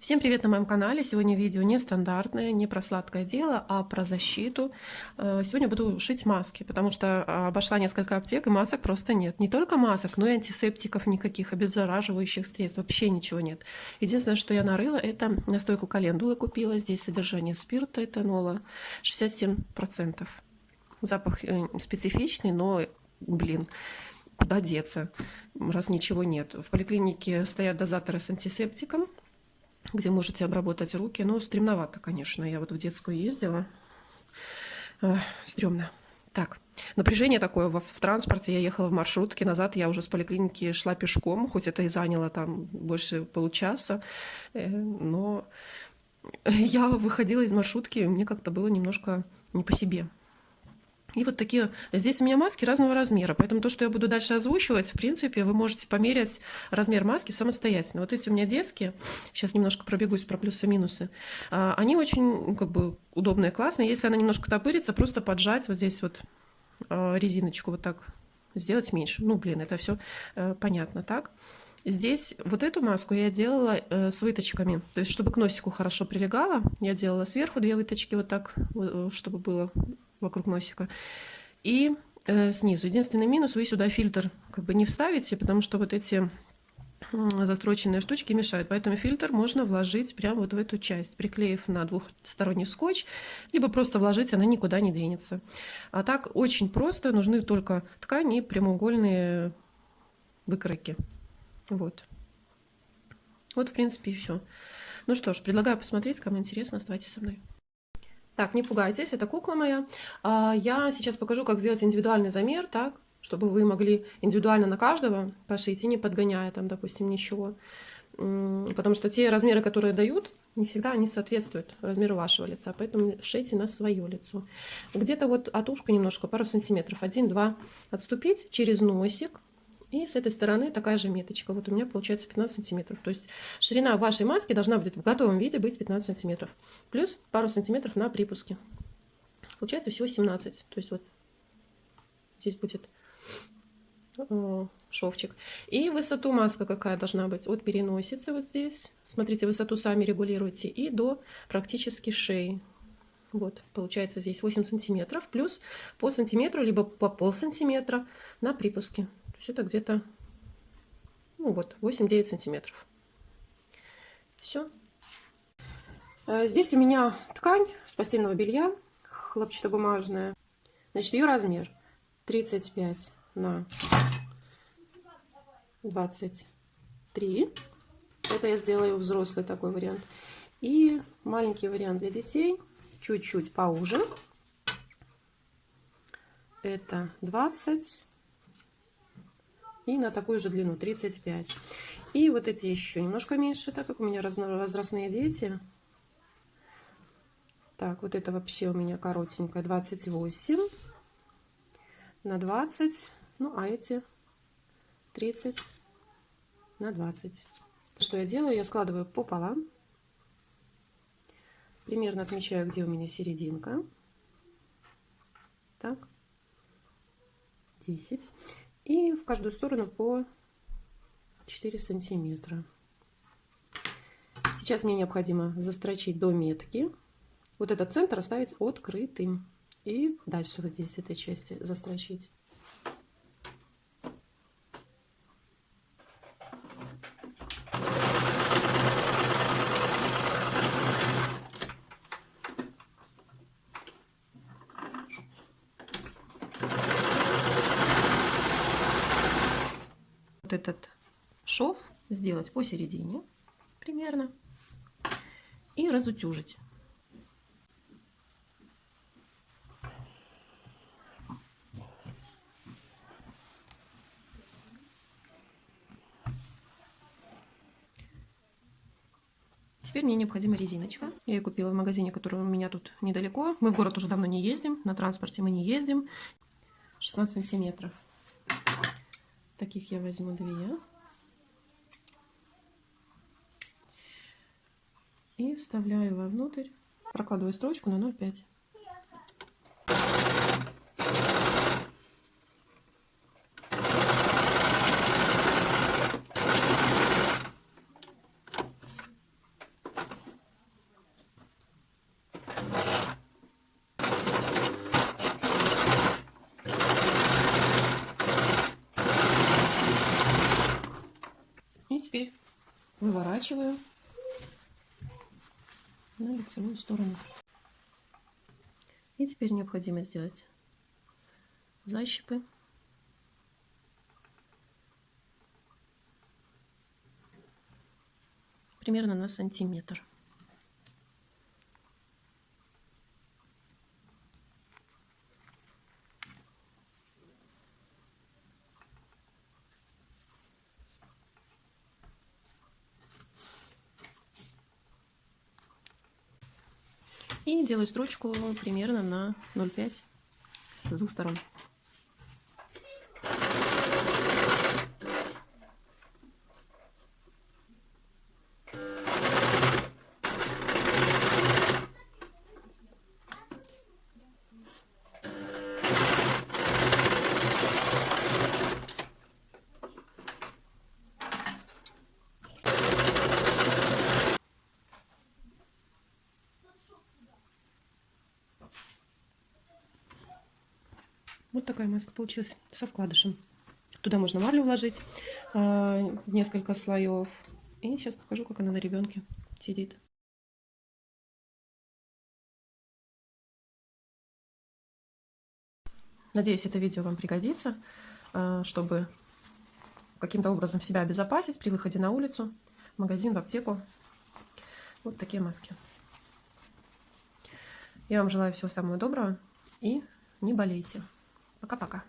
Всем привет на моем канале! Сегодня видео нестандартное, не про сладкое дело, а про защиту. Э, сегодня буду шить маски, потому что обошла несколько аптек и масок просто нет. Не только масок, но и антисептиков никаких, обеззараживающих средств, вообще ничего нет. Единственное, что я нарыла, это настойку календулы купила. Здесь содержание спирта, этанола 67%. Запах э, специфичный, но, блин, куда деться, раз ничего нет. В поликлинике стоят дозаторы с антисептиком, где можете обработать руки. Но стремновато, конечно. Я вот в детскую ездила. Стремно. Так, напряжение такое в, в транспорте. Я ехала в маршрутке. Назад я уже с поликлиники шла пешком. Хоть это и заняло там больше получаса. Э, но я выходила из маршрутки. Мне как-то было немножко не по себе. И вот такие, здесь у меня маски разного размера, поэтому то, что я буду дальше озвучивать, в принципе, вы можете померять размер маски самостоятельно. Вот эти у меня детские, сейчас немножко пробегусь про плюсы-минусы, а, они очень, ну, как бы, удобные, классные. Если она немножко топырится, просто поджать вот здесь вот а, резиночку вот так сделать меньше. Ну, блин, это все э, понятно, так? Здесь вот эту маску я делала э, с выточками, то есть чтобы к носику хорошо прилегала, я делала сверху две выточки вот так, э, чтобы было вокруг носика. И э, снизу. Единственный минус, вы сюда фильтр как бы не вставите, потому что вот эти застроченные штучки мешают. Поэтому фильтр можно вложить прямо вот в эту часть, приклеив на двухсторонний скотч, либо просто вложить, она никуда не двинется. А так очень просто, нужны только ткани и прямоугольные выкройки. Вот. Вот, в принципе, и все. Ну что ж, предлагаю посмотреть, кому интересно, оставайтесь со мной. Так, не пугайтесь, это кукла моя. А, я сейчас покажу, как сделать индивидуальный замер, так, чтобы вы могли индивидуально на каждого пошить и не подгоняя там, допустим, ничего. Потому что те размеры, которые дают, не всегда они соответствуют размеру вашего лица, поэтому шейте на свое лицо. Где-то вот от ушка немножко, пару сантиметров, один-два отступить через носик, и с этой стороны такая же меточка. Вот у меня получается 15 сантиметров. То есть ширина вашей маски должна будет в готовом виде быть 15 сантиметров. Плюс пару сантиметров на припуске. Получается всего 17. То есть вот здесь будет э, шовчик. И высоту маска какая должна быть? От переносицы вот здесь. Смотрите, высоту сами регулируйте. И до практически шеи. Вот, получается здесь 8 сантиметров. Плюс по сантиметру, либо по пол сантиметра на припуске. То есть это где-то, ну вот, 8-9 сантиметров. Все. Э, здесь у меня ткань с постельного белья, хлопчатобумажная. Значит, ее размер 35 на 23. Это я сделаю взрослый такой вариант. И маленький вариант для детей, чуть-чуть поуже. Это 20 и на такую же длину 35 и вот эти еще немножко меньше так как у меня разновозрастные дети. Так вот это вообще у меня коротенькая 28 на 20 ну а эти 30 на 20 что я делаю? Я складываю пополам. Примерно отмечаю где у меня серединка. Так. 10 и в каждую сторону по 4 сантиметра. Сейчас мне необходимо застрочить до метки. Вот этот центр оставить открытым. И дальше вот здесь этой части застрочить. Вот этот шов сделать посередине примерно и разутюжить. Теперь мне необходима резиночка. Я ее купила в магазине, который у меня тут недалеко. Мы в город уже давно не ездим, на транспорте мы не ездим. 16 сантиметров. Таких я возьму две. И вставляю вовнутрь, прокладываю строчку на 0,5. И теперь выворачиваю на лицевую сторону. И теперь необходимо сделать защипы. Примерно на сантиметр. И делаю строчку примерно на 0,5 с двух сторон. Вот такая маска получилась со вкладышем. Туда можно марлю вложить, а, несколько слоев. И сейчас покажу, как она на ребенке сидит. Надеюсь, это видео вам пригодится, а, чтобы каким-то образом себя обезопасить при выходе на улицу, в магазин, в аптеку. Вот такие маски. Я вам желаю всего самого доброго и не болейте. Пока-пока.